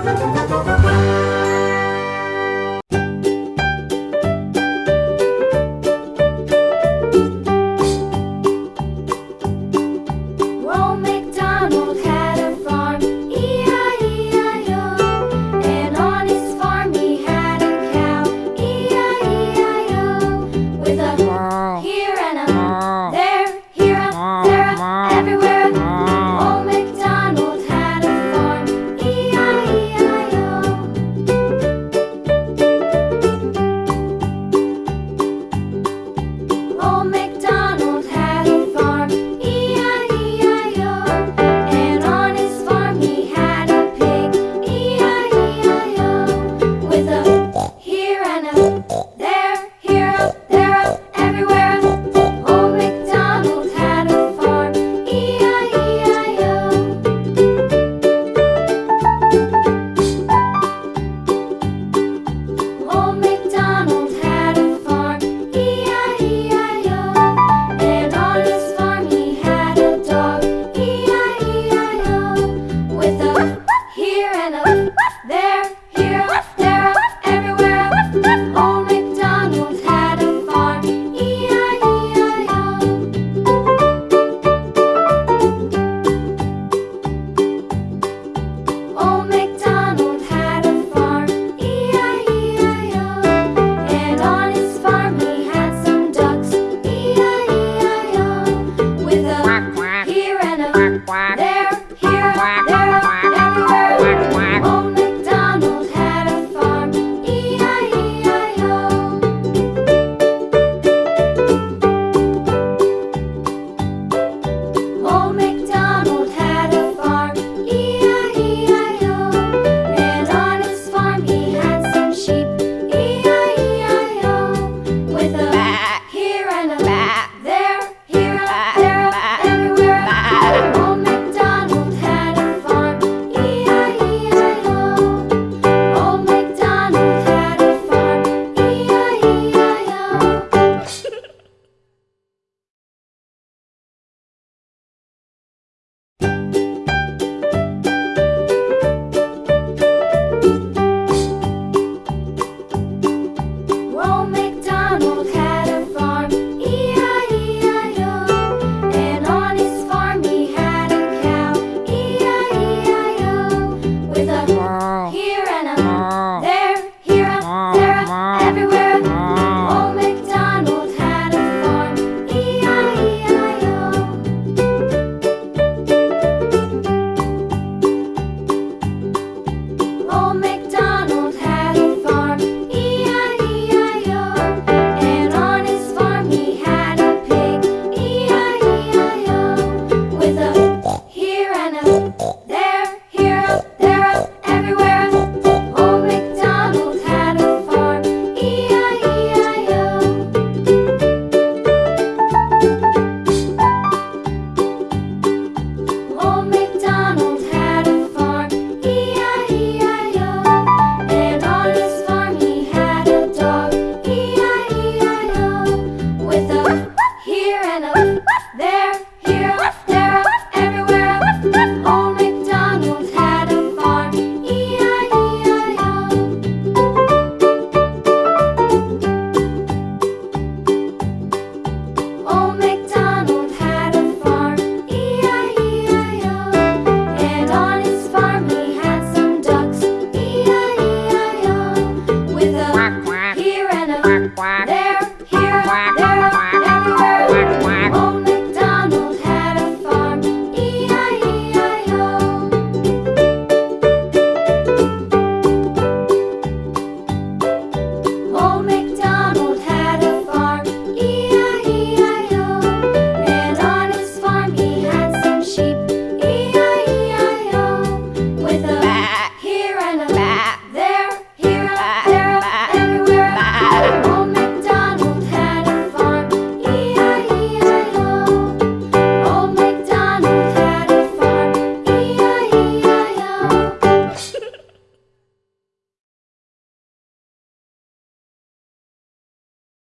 Música